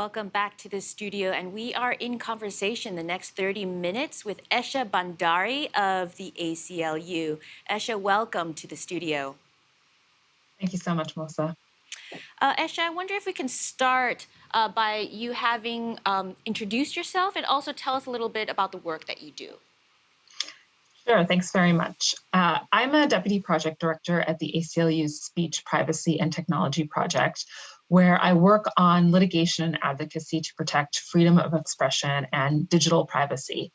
Welcome back to the studio, and we are in conversation the next 30 minutes with Esha Bhandari of the ACLU. Esha, welcome to the studio. Thank you so much, Melissa. Uh, Esha, I wonder if we can start uh, by you having um, introduced yourself and also tell us a little bit about the work that you do. Sure, thanks very much. Uh, I'm a Deputy Project Director at the ACLU's Speech, Privacy and Technology Project, where I work on litigation and advocacy to protect freedom of expression and digital privacy.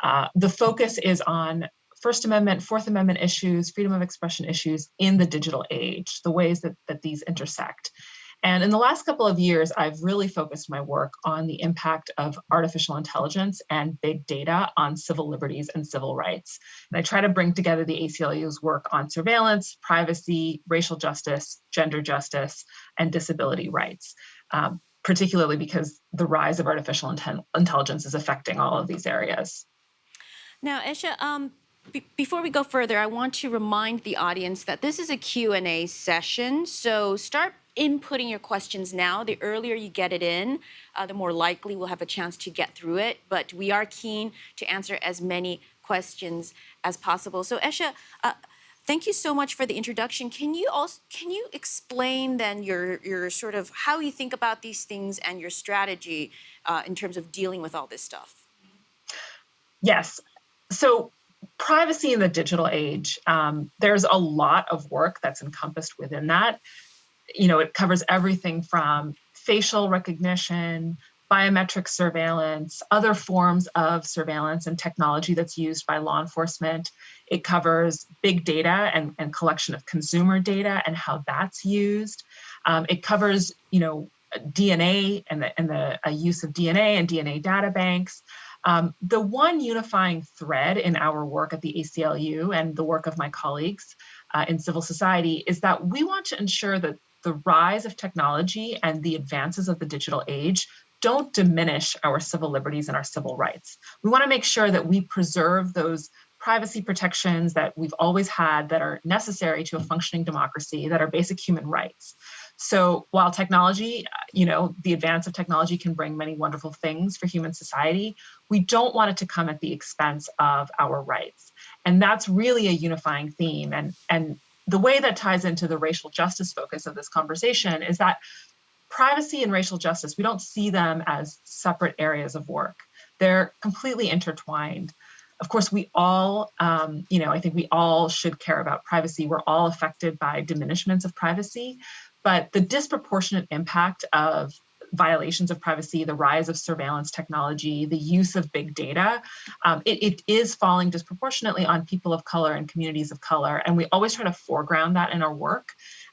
Uh, the focus is on First Amendment, Fourth Amendment issues, freedom of expression issues in the digital age, the ways that, that these intersect. And in the last couple of years, I've really focused my work on the impact of artificial intelligence and big data on civil liberties and civil rights. And I try to bring together the ACLU's work on surveillance, privacy, racial justice, gender justice, and disability rights, um, particularly because the rise of artificial intelligence is affecting all of these areas. Now, Esha, um, before we go further, I want to remind the audience that this is a Q&A session, so start inputting your questions now. The earlier you get it in, uh, the more likely we'll have a chance to get through it, but we are keen to answer as many questions as possible. So Esha, uh, thank you so much for the introduction. Can you also can you explain then your your sort of how you think about these things and your strategy uh, in terms of dealing with all this stuff? Yes. So privacy in the digital age, um, there's a lot of work that's encompassed within that. You know, it covers everything from facial recognition, biometric surveillance, other forms of surveillance and technology that's used by law enforcement. It covers big data and, and collection of consumer data and how that's used. Um, it covers, you know, DNA and the, and the uh, use of DNA and DNA data banks. Um, the one unifying thread in our work at the ACLU and the work of my colleagues uh, in civil society is that we want to ensure that the rise of technology and the advances of the digital age don't diminish our civil liberties and our civil rights. We want to make sure that we preserve those privacy protections that we've always had that are necessary to a functioning democracy, that are basic human rights. So while technology, you know, the advance of technology can bring many wonderful things for human society, we don't want it to come at the expense of our rights. And that's really a unifying theme. And, and the way that ties into the racial justice focus of this conversation is that privacy and racial justice, we don't see them as separate areas of work. They're completely intertwined. Of course, we all, um, you know, I think we all should care about privacy. We're all affected by diminishments of privacy, but the disproportionate impact of violations of privacy, the rise of surveillance technology, the use of big data, um, it, it is falling disproportionately on people of color and communities of color. And we always try to foreground that in our work.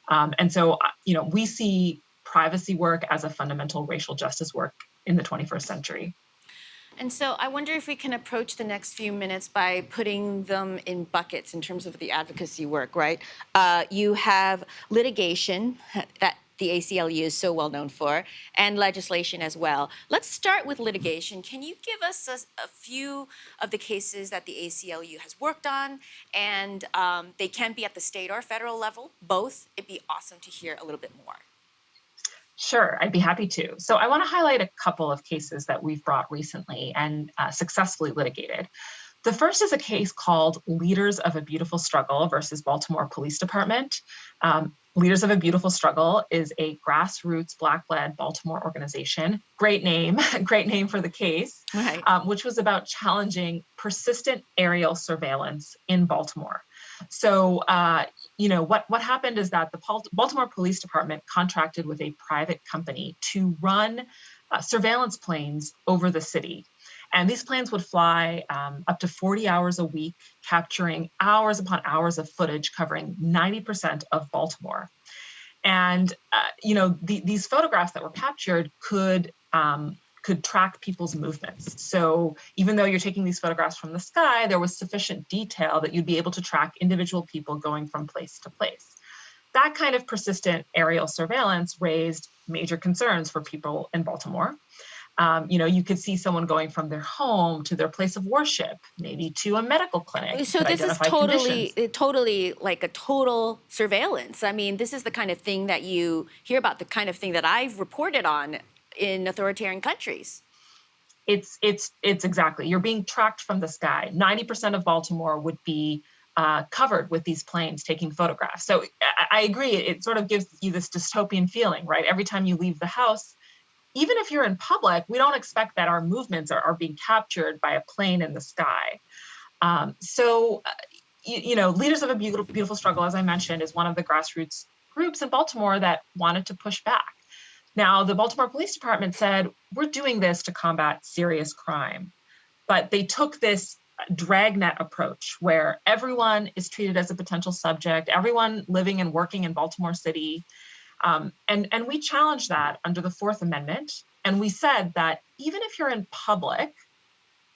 Um, and so, uh, you know, we see privacy work as a fundamental racial justice work in the 21st century. And so I wonder if we can approach the next few minutes by putting them in buckets in terms of the advocacy work, right? Uh, you have litigation that the ACLU is so well known for, and legislation as well. Let's start with litigation. Can you give us a, a few of the cases that the ACLU has worked on? And um, they can be at the state or federal level, both. It'd be awesome to hear a little bit more. Sure, I'd be happy to. So I want to highlight a couple of cases that we've brought recently and uh, successfully litigated. The first is a case called Leaders of a Beautiful Struggle versus Baltimore Police Department. Um, Leaders of a Beautiful Struggle is a grassroots Black-led Baltimore organization. Great name, great name for the case, right. um, which was about challenging persistent aerial surveillance in Baltimore. So, uh, you know, what, what happened is that the Baltimore Police Department contracted with a private company to run uh, surveillance planes over the city. And these planes would fly um, up to 40 hours a week, capturing hours upon hours of footage covering 90% of Baltimore. And, uh, you know, the, these photographs that were captured could um, could track people's movements. So even though you're taking these photographs from the sky, there was sufficient detail that you'd be able to track individual people going from place to place. That kind of persistent aerial surveillance raised major concerns for people in Baltimore. Um, you know, you could see someone going from their home to their place of worship, maybe to a medical clinic. So this is totally, conditions. totally like a total surveillance. I mean, this is the kind of thing that you hear about, the kind of thing that I've reported on in authoritarian countries. It's it's it's exactly. You're being tracked from the sky. 90% of Baltimore would be uh, covered with these planes taking photographs. So I, I agree. It sort of gives you this dystopian feeling, right? Every time you leave the house, even if you're in public, we don't expect that our movements are, are being captured by a plane in the sky. Um, so, uh, you, you, know, Leaders of a Beautiful, Beautiful Struggle, as I mentioned, is one of the grassroots groups in Baltimore that wanted to push back. Now, the Baltimore Police Department said, we're doing this to combat serious crime. But they took this dragnet approach where everyone is treated as a potential subject, everyone living and working in Baltimore City. Um, and, and we challenged that under the Fourth Amendment. And we said that even if you're in public,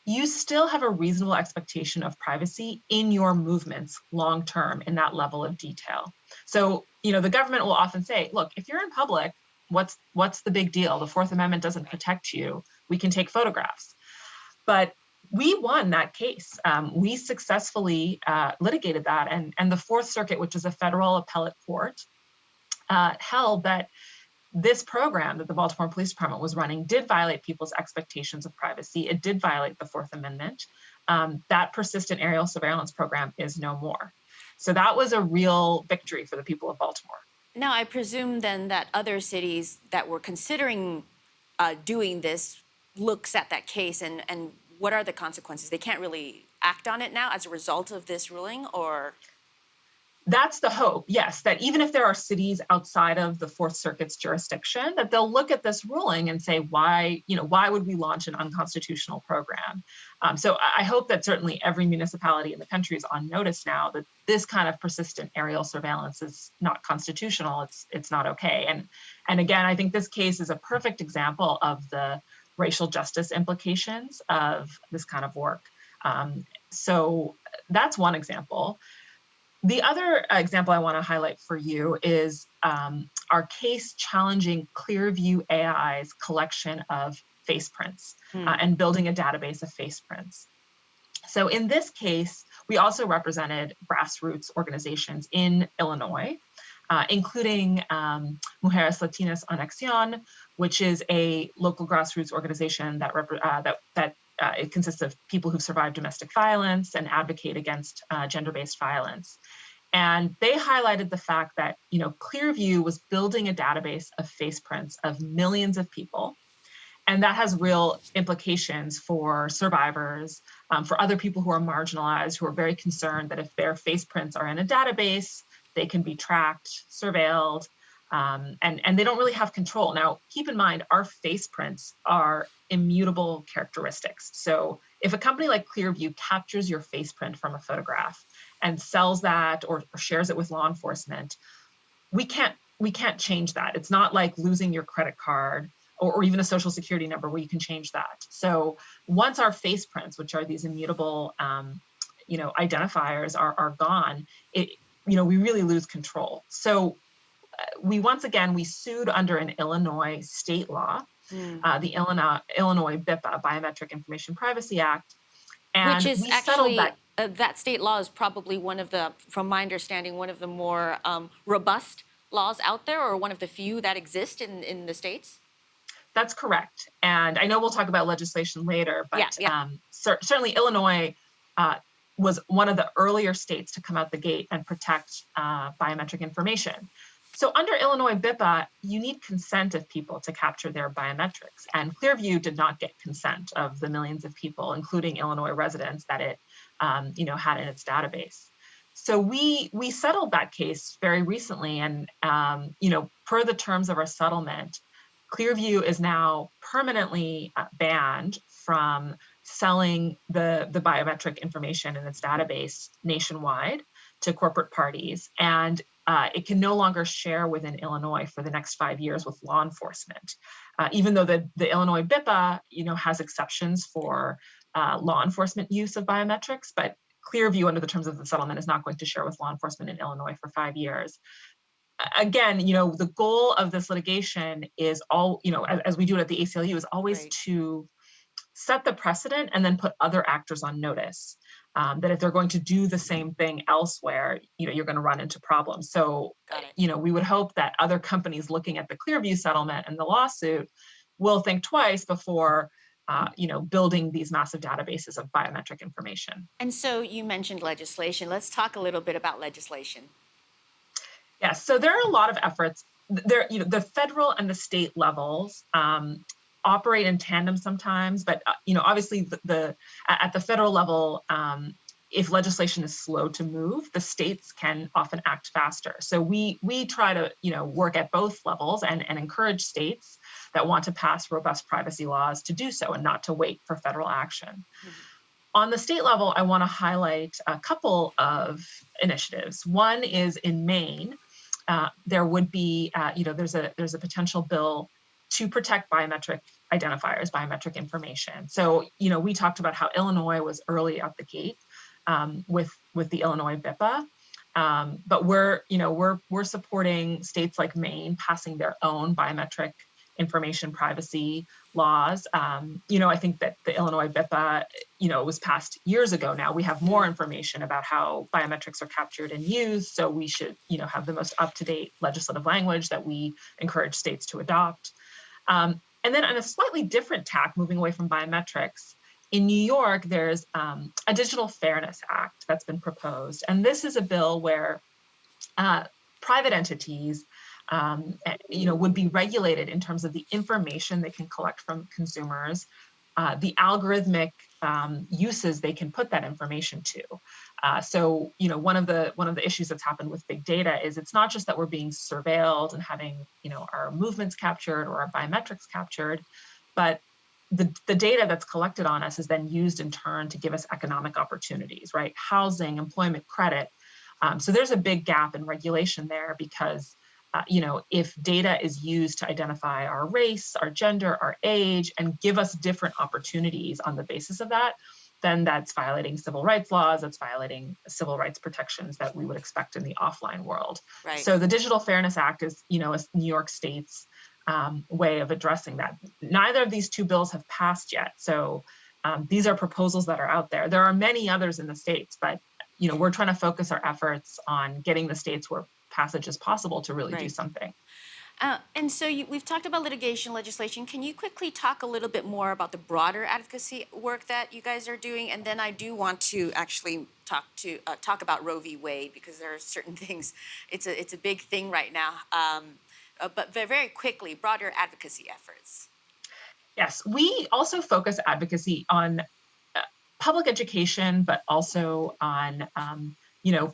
you still have a reasonable expectation of privacy in your movements long term in that level of detail. So, you know, the government will often say, look, if you're in public, what's what's the big deal? The Fourth Amendment doesn't protect you. We can take photographs. But we won that case. Um, we successfully uh, litigated that, and, and the Fourth Circuit, which is a federal appellate court, uh, held that this program that the Baltimore Police Department was running did violate people's expectations of privacy. It did violate the Fourth Amendment. Um, that persistent aerial surveillance program is no more. So that was a real victory for the people of Baltimore. Now, I presume then that other cities that were considering uh, doing this looks at that case and, and what are the consequences? They can't really act on it now as a result of this ruling or? That's the hope, yes, that even if there are cities outside of the Fourth Circuit's jurisdiction, that they'll look at this ruling and say, why, you know, why would we launch an unconstitutional program? Um, so I hope that certainly every municipality in the country is on notice now that this kind of persistent aerial surveillance is not constitutional. It's it's not okay. And and again, I think this case is a perfect example of the racial justice implications of this kind of work. Um, so that's one example. The other example I want to highlight for you is um, our case challenging Clearview AI's collection of face prints hmm. uh, and building a database of face prints. So in this case, we also represented grassroots organizations in Illinois, uh, including um, Mujeres Latinas en Acción, which is a local grassroots organization that uh, that that uh, it consists of people who've survived domestic violence and advocate against uh, gender-based violence. And they highlighted the fact that you know Clearview was building a database of face prints of millions of people, and that has real implications for survivors, um, for other people who are marginalized, who are very concerned that if their face prints are in a database, they can be tracked, surveilled, um, and, and they don't really have control. Now, keep in mind, our face prints are immutable characteristics. So if a company like Clearview captures your face print from a photograph and sells that or, or shares it with law enforcement, we can't we can't change that. It's not like losing your credit card or, or, even a social security number where you can change that. So once our face prints, which are these immutable, um, you know, identifiers are, are gone, it, you know, we really lose control. So we once again, we sued under an Illinois state law, mm. uh, the Illinois, Illinois BIPA, Biometric Information Privacy Act. And Which is actually, that. Uh, that. state law is probably one of the, from my understanding, one of the more um, robust laws out there or one of the few that exist in, in the states? That's correct. And I know we'll talk about legislation later, but yeah, yeah. Um, cer certainly Illinois uh, was one of the earlier states to come out the gate and protect uh, biometric information. So under Illinois BIPA, you need consent of people to capture their biometrics. And Clearview did not get consent of the millions of people, including Illinois residents that it um, you know, had in its database. So we we settled that case very recently, and um, you know, per the terms of our settlement, Clearview is now permanently uh, banned from selling the the biometric information in its database nationwide to corporate parties, and uh, it can no longer share within Illinois for the next five years with law enforcement. Uh, even though the, the Illinois BIPA you know, has exceptions for uh, law enforcement use of biometrics, but Clearview under the terms of the settlement is not going to share with law enforcement in Illinois for five years. Again, you know, the goal of this litigation is all, you know, as, as we do it at the ACLU is always right. to set the precedent and then put other actors on notice um, that if they're going to do the same thing elsewhere, you know, you're going to run into problems. So, you know, we would hope that other companies looking at the Clearview settlement and the lawsuit will think twice before uh, you know, building these massive databases of biometric information. And so you mentioned legislation. Let's talk a little bit about legislation. Yes, so there are a lot of efforts. There, you know, the federal and the state levels um, operate in tandem sometimes, but uh, you know, obviously the, the at the federal level, um, if legislation is slow to move, the states can often act faster. So we we try to you know work at both levels and and encourage states that want to pass robust privacy laws to do so and not to wait for federal action. Mm -hmm. On the state level, I want to highlight a couple of initiatives. One is in Maine, uh, there would be, uh, you know, there's a there's a potential bill to protect biometric identifiers, biometric information. So, you know, we talked about how Illinois was early out the gate um, with with the Illinois BIPA, um, but we're, you know, we're we're supporting states like Maine passing their own biometric information privacy laws. Um, you know, I think that the Illinois BIPA, you know, was passed years ago now. We have more information about how biometrics are captured and used. So we should, you know, have the most up-to-date legislative language that we encourage states to adopt. Um, and then on a slightly different tack, moving away from biometrics, in New York, there's um, a Digital Fairness Act that's been proposed. And this is a bill where uh, private entities um, you know, would be regulated in terms of the information they can collect from consumers, uh, the algorithmic um, uses they can put that information to. Uh, so, you know, one of the one of the issues that's happened with big data is it's not just that we're being surveilled and having, you know, our movements captured or our biometrics captured, but the, the data that's collected on us is then used in turn to give us economic opportunities, right? Housing, employment, credit. Um, so there's a big gap in regulation there because uh, you know, if data is used to identify our race, our gender, our age, and give us different opportunities on the basis of that, then that's violating civil rights laws, that's violating civil rights protections that we would expect in the offline world. Right. So the Digital Fairness Act is, you know, a New York State's um, way of addressing that. Neither of these two bills have passed yet. So um, these are proposals that are out there. There are many others in the states, but you know, we're trying to focus our efforts on getting the states where passage is possible to really right. do something. Uh, and so you, we've talked about litigation legislation. Can you quickly talk a little bit more about the broader advocacy work that you guys are doing? And then I do want to actually talk to uh, talk about Roe v. Wade because there are certain things. It's a it's a big thing right now. Um, uh, but very quickly, broader advocacy efforts. Yes, we also focus advocacy on uh, public education, but also on um, you know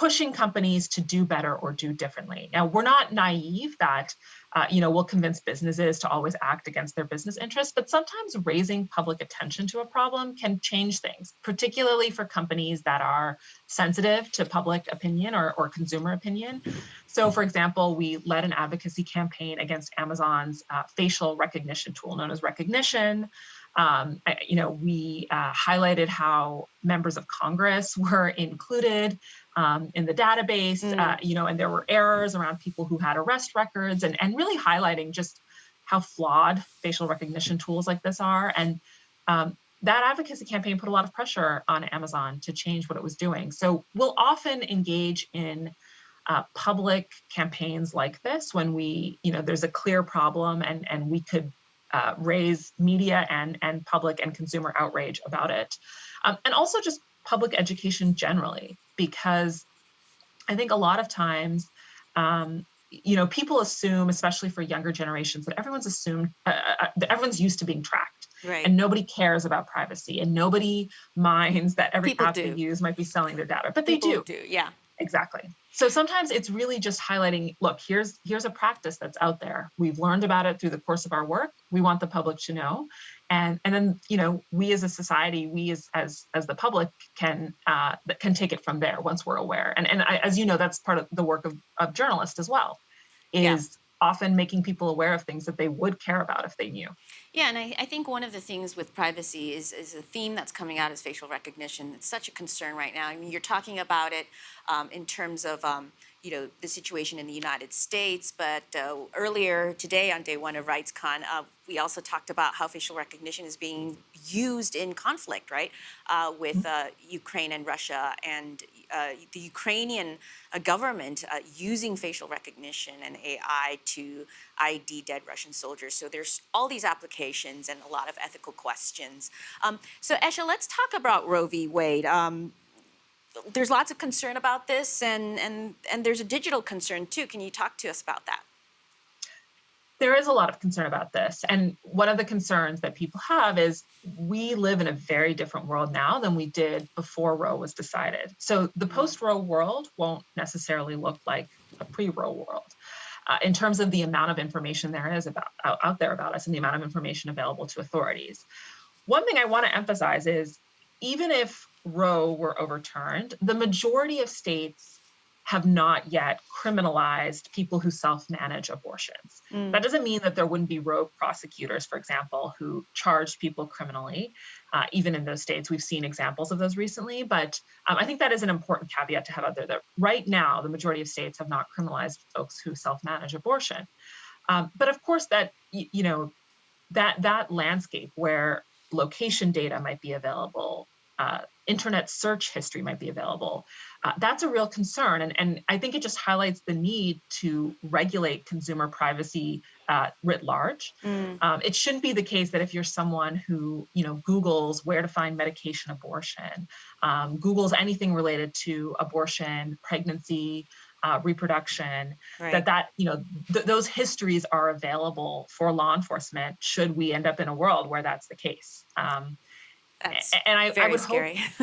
pushing companies to do better or do differently. Now, we're not naive that, uh, you know, we'll convince businesses to always act against their business interests, but sometimes raising public attention to a problem can change things, particularly for companies that are sensitive to public opinion or, or consumer opinion. So for example, we led an advocacy campaign against Amazon's uh, facial recognition tool known as Rekognition. Um, you know, we uh, highlighted how members of Congress were included um, in the database, mm. uh, you know, and there were errors around people who had arrest records and, and really highlighting just how flawed facial recognition tools like this are. And um, that advocacy campaign put a lot of pressure on Amazon to change what it was doing. So we'll often engage in uh, public campaigns like this when we, you know, there's a clear problem and, and we could uh, raise media and, and public and consumer outrage about it. Um, and also just public education generally, because I think a lot of times, um, you know, people assume, especially for younger generations, that everyone's assumed, uh, uh, that everyone's used to being tracked. Right. And nobody cares about privacy and nobody minds that every people app do. they use might be selling their data, but people they do. do. Yeah. Exactly. So sometimes it's really just highlighting, look, here's here's a practice that's out there. We've learned about it through the course of our work. We want the public to know. And and then, you know, we as a society, we as as as the public can uh, can take it from there once we're aware. And and I, as you know, that's part of the work of, of journalists as well, is often making people aware of things that they would care about if they knew. Yeah, and I, I, think one of the things with privacy is, is a theme that's coming out is facial recognition. It's such a concern right now. I mean, you're talking about it um, in terms of, um, you know, the situation in the United States. But uh, earlier today on day one of RightsCon, uh, we also talked about how facial recognition is being used in conflict, right, uh, with uh, Ukraine and Russia, and uh, the Ukrainian uh, government uh, using facial recognition and AI to ID dead Russian soldiers. So there's all these applications and a lot of ethical questions. Um, so Esha, let's talk about Roe v. Wade. Um, there's lots of concern about this, and, and, and there's a digital concern too. Can you talk to us about that? There is a lot of concern about this. And one of the concerns that people have is we live in a very different world now than we did before Roe was decided. So the post Roe world won't necessarily look like a pre Roe world. Uh, in terms of the amount of information there is about out, out there about us and the amount of information available to authorities. One thing I want to emphasize is even if Roe were overturned, the majority of states have not yet criminalized people who self-manage abortions. Mm. That doesn't mean that there wouldn't be rogue prosecutors, for example, who charged people criminally, uh, even in those states. We've seen examples of those recently, but um, I think that is an important caveat to have out there that right now, the majority of states have not criminalized folks who self-manage abortion. Um, but of course, that, you know, that, that landscape where location data might be available, uh, internet search history might be available. Uh, that's a real concern. And, and I think it just highlights the need to regulate consumer privacy uh, writ large. Mm. Um, it shouldn't be the case that if you're someone who, you know, Googles where to find medication abortion, um, Googles anything related to abortion, pregnancy, uh, reproduction, Right. that that, you know, th- those histories are available for law enforcement should we end up in a world where that's the case. Um, That's and I, I very would scary.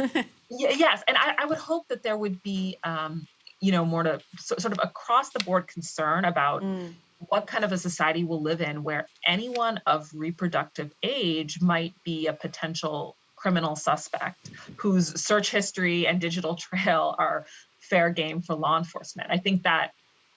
yeah, yes, and I, I would hope that there would be, um, you know, more to so, sort of across the board concern about Mm. what kind of a society we'll live in where anyone of reproductive age might be a potential criminal suspect whose search history and digital trail are fair game for law enforcement. I think that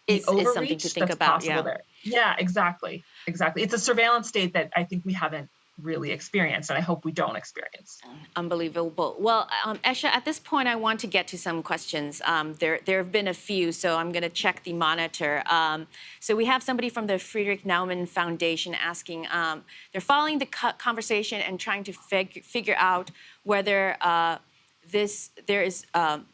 Is- is something to think about, yeah. there. Yeah, exactly, exactly. It's a surveillance state that I think we haven't really experienced, and I hope we don't experience. Unbelievable. Well, um, Esha, at this point, I want to get to some questions. Um, there, there have been a few, so I'm going to check the monitor. Um, so we have somebody from the Friedrich Naumann Foundation asking. Um, they're following the conversation and trying to fig- figure out whether uh, this there is. Um,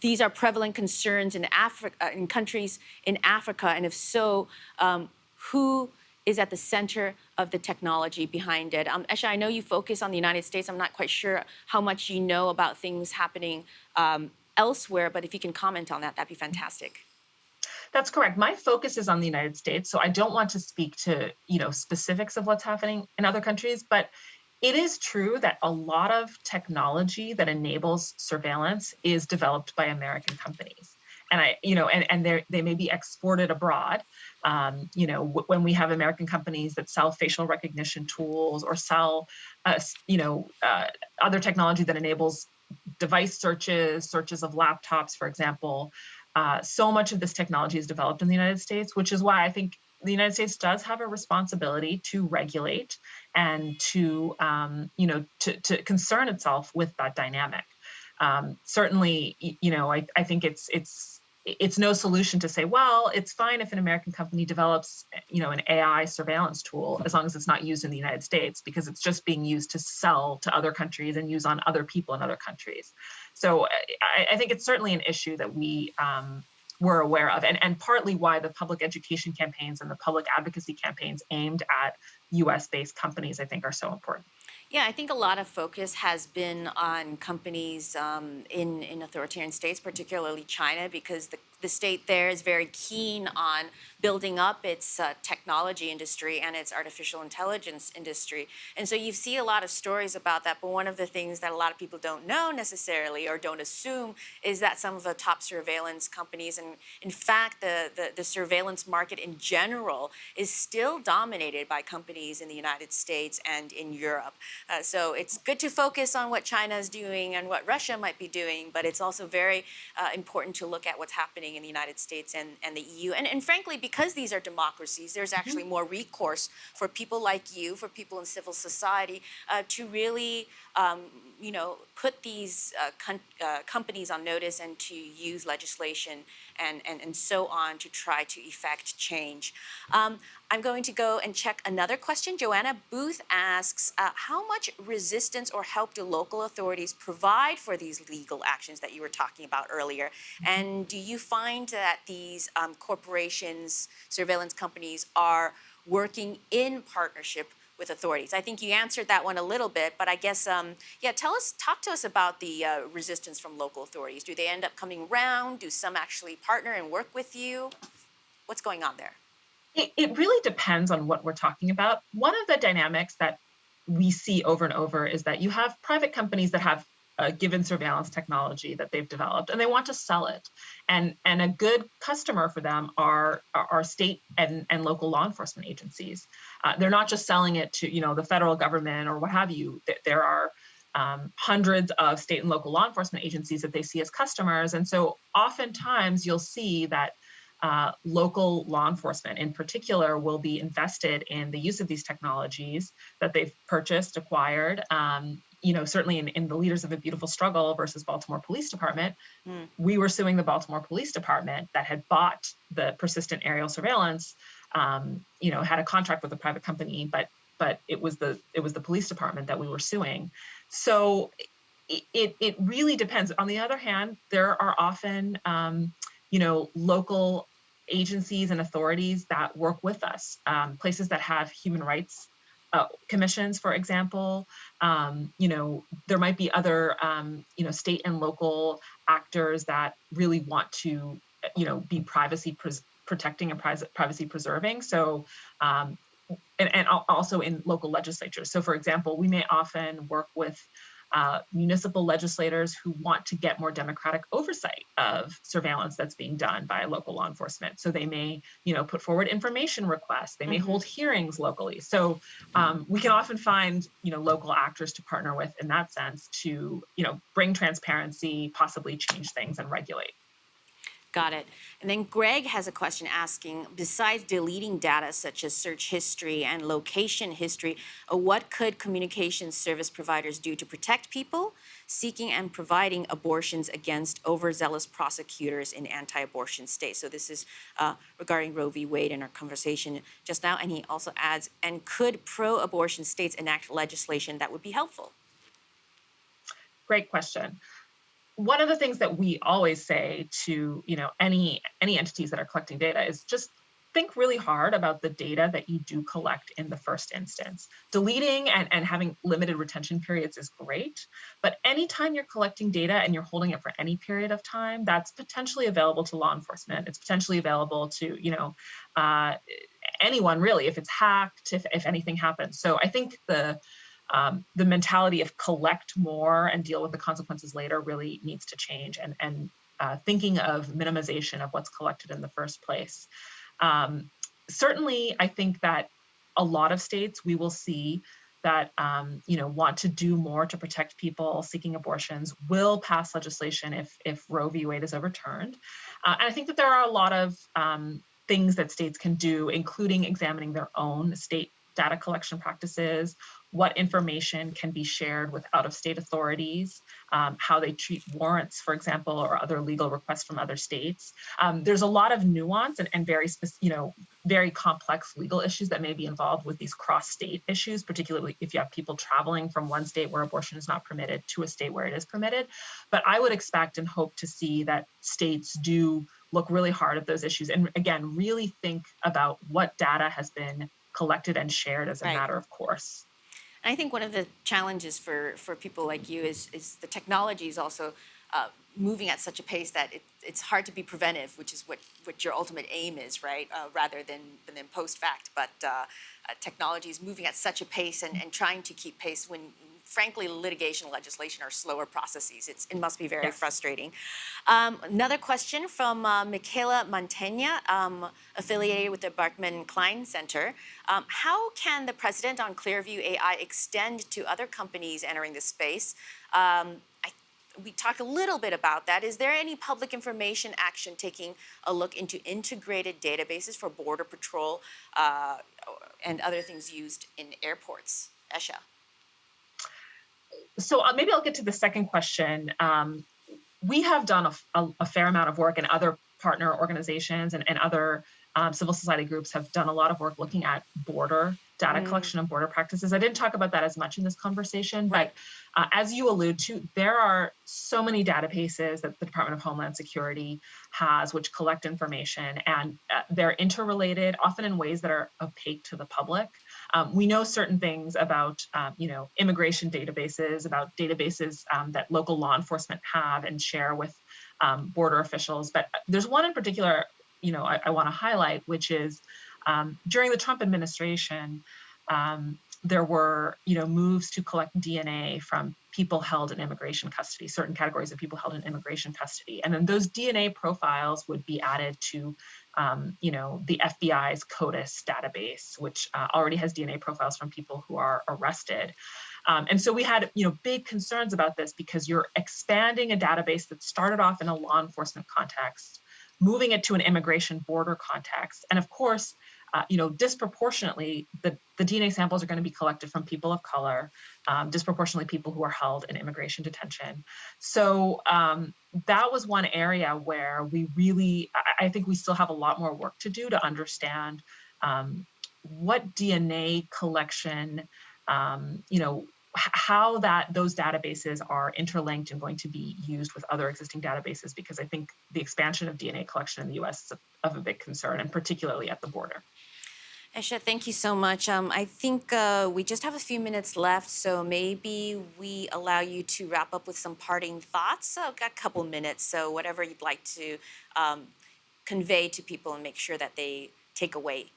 these are prevalent concerns in Africa, in countries in Africa, and if so, um, who is at the center of the technology behind it? Um, Esha, I know you focus on the United States. I'm not quite sure how much you know about things happening um, elsewhere, but if you can comment on that, that'd be fantastic. That's correct. My focus is on the United States, so I don't want to speak to, you know, specifics of what's happening in other countries, but it is true that a lot of technology that enables surveillance is developed by American companies. And I, you know, and, and they may be exported abroad. Um, you know, when we have American companies that sell facial recognition tools or sell, uh, you know, uh, other technology that enables device searches, searches of laptops, for example, uh, so much of this technology is developed in the United States, which is why I think the United States does have a responsibility to regulate and to, um, you know, to, to concern itself with that dynamic. Um, certainly, you know, I, I think it's it's it's no solution to say, well, it's fine if an American company develops, you know, an AI surveillance tool as long as it's not used in the United States because it's just being used to sell to other countries and use on other people in other countries. So I, I think it's certainly an issue that we um, were aware of, and, and partly why the public education campaigns and the public advocacy campaigns aimed at US based companies, I think, are so important. Yeah, I think a lot of focus has been on companies um, in, in authoritarian states, particularly China, because the, the state there is very keen on building up its uh, technology industry and its artificial intelligence industry. And so you see a lot of stories about that. But one of the things that a lot of people don't know necessarily or don't assume is that some of the top surveillance companies, and in fact, the, the, the surveillance market in general, is still dominated by companies in the United States and in Europe. Uh, so it's good to focus on what China is doing and what Russia might be doing, but it's also very uh, important to look at what's happening happening in the United States and, and the EU. And, and frankly, because these are democracies, there's actually more recourse for people like you, for people in civil society, uh, to really, um, you know, put these uh, con- uh, companies on notice and to use legislation and, and, and so on to try to effect change. Um, I'm going to go and check another question. Joanna Booth asks, uh, how much resistance or help do local authorities provide for these legal actions that you were talking about earlier? And do you find that these um, corporations, surveillance companies are working in partnership with authorities? I think you answered that one a little bit, but I guess, um, yeah, tell us, talk to us about the uh, resistance from local authorities. Do they end up coming around? Do some actually partner and work with you? What's going on there? It, it really depends on what we're talking about. One of the dynamics that we see over and over is that you have private companies that have a given surveillance technology that they've developed and they want to sell it. And and a good customer for them are are state and, and local law enforcement agencies. Uh, they're not just selling it to you know the federal government or what have you. There are um, hundreds of state and local law enforcement agencies that they see as customers. And so oftentimes you'll see that uh, local law enforcement in particular will be invested in the use of these technologies that they've purchased, acquired. Um, you know, certainly in, in the Leaders of a Beautiful Struggle versus Baltimore Police Department, mm. we were suing the Baltimore Police Department that had bought the persistent aerial surveillance. Um, you know, had a contract with a private company, but but it was the it was the police department that we were suing. So it it, it really depends. On the other hand, there are often um, you know, local agencies and authorities that work with us, um, places that have human rights uh, commissions, for example. Um, you know, there might be other, um, you know, state and local actors that really want to, you know, be privacy pres- protecting and privacy preserving. So, um, and, and also in local legislatures. So, for example, we may often work with uh, municipal legislators who want to get more democratic oversight of surveillance that's being done by local law enforcement. So they may, you know, put forward information requests. They may mm-hmm. hold hearings locally. So um, we can often find, you know, local actors to partner with in that sense to, you know, bring transparency, possibly change things and regulate. Got it. And then Greg has a question asking, besides deleting data such as search history and location history, uh, what could communication service providers do to protect people seeking and providing abortions against overzealous prosecutors in anti-abortion states? So this is uh, regarding Roe v. Wade in our conversation just now. And he also adds, and could pro-abortion states enact legislation that would be helpful? Great question one of the things that we always say to you know any any entities that are collecting data is just think really hard about the data that you do collect in the first instance. Deleting and, and having limited retention periods is great, but anytime you're collecting data and you're holding it for any period of time, that's potentially available to law enforcement. It's potentially available to, you know, uh, anyone really, if it's hacked, if, if anything happens. So I think the um, the mentality of collect more and deal with the consequences later really needs to change and, and uh, thinking of minimization of what's collected in the first place. Um, certainly, I think that a lot of states we will see that um, you know want to do more to protect people seeking abortions will pass legislation if if Roe v. Wade is overturned, uh, and I think that there are a lot of um, things that states can do, including examining their own state data collection practices, what information can be shared with out of state authorities, um, how they treat warrants, for example, or other legal requests from other states. Um, there's a lot of nuance and, and very, you know, very complex legal issues that may be involved with these cross state issues, particularly if you have people traveling from one state where abortion is not permitted to a state where it is permitted. But I would expect and hope to see that states do look really hard at those issues and again, really think about what data has been collected and shared as a right. matter of course. And I think one of the challenges for, for people like you is, is the technology is also uh, moving at such a pace that it, it's hard to be preventive, which is what, what your ultimate aim is, right? Uh, rather than, than post fact. But uh, uh, technology is moving at such a pace and, and trying to keep pace when frankly, litigation legislation are slower processes. It's, it must be very yes. frustrating. Um, another question from uh, Michaela Montaigne, um, affiliated with the Berkman Klein Center. Um, how can the precedent on Clearview AI extend to other companies entering the space? Um, I, we talked a little bit about that. Is there any public information action taking a look into integrated databases for Border Patrol uh, and other things used in airports? Esha. So uh, maybe I'll get to the second question. Um, we have done a fair amount of work, and other partner organizations and, and other um, civil society groups have done a lot of work looking at border data Mm. collection and border practices. I didn't talk about that as much in this conversation, but uh, as you allude to, there are so many databases that the Department of Homeland Security has, which collect information, and uh, they're interrelated, often in ways that are opaque to the public. Um, we know certain things about, um, you know, immigration databases, about databases um, that local law enforcement have and share with um, border officials. But uh, there's one in particular, you know, I, I want to highlight, which is um, during the Trump administration, um, there were, you know, moves to collect DNA from people held in immigration custody, certain categories of people held in immigration custody, and then those DNA profiles would be added to, um, you know, the FBI's CODIS database, which uh, already has DNA profiles from people who are arrested. Um, and so we had, you know, big concerns about this because you're expanding a database that started off in a law enforcement context, moving it to an immigration border context, and of course, uh, you know, disproportionately, the, the DNA samples are going to be collected from people of color, um, disproportionately people who are held in immigration detention. So um, that was one area where we really, I, I think we still have a lot more work to do to understand um, what DNA collection, um, you know, how that those databases are interlinked and going to be used with other existing databases because I think the expansion of DNA collection in the US is of a big concern and particularly at the border. Esha, thank you so much. Um, I think uh, we just have a few minutes left, so maybe we allow you to wrap up with some parting thoughts. So, I've got a couple minutes, so whatever you'd like to um, convey to people and make sure that they take away.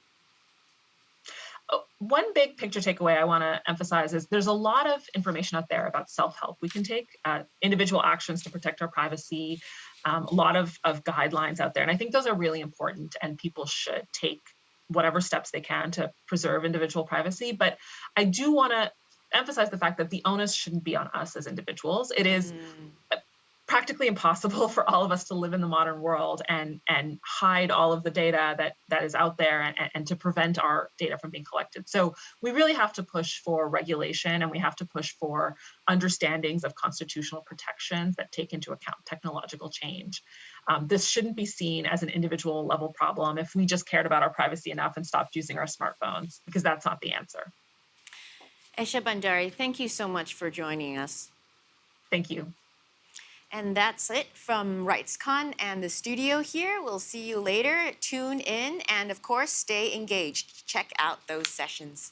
Uh, One big picture takeaway I want to emphasize is there's a lot of information out there about self-help. We can take uh, individual actions to protect our privacy, um, a lot of, of guidelines out there. And I think those are really important and people should take whatever steps they can to preserve individual privacy. But I do want to emphasize the fact that the onus shouldn't be on us as individuals. It is Mm, practically impossible for all of us to live in the modern world and and hide all of the data that that is out there and, and to prevent our data from being collected. So we really have to push for regulation and we have to push for understandings of constitutional protections that take into account technological change. Um, this shouldn't be seen as an individual level problem if we just cared about our privacy enough and stopped using our smartphones because that's not the answer. Esha Bhandari, thank you so much for joining us. thank you And that's it from RightsCon and the studio here. We'll see you later. Tune in and, of course, stay engaged. Check out those sessions.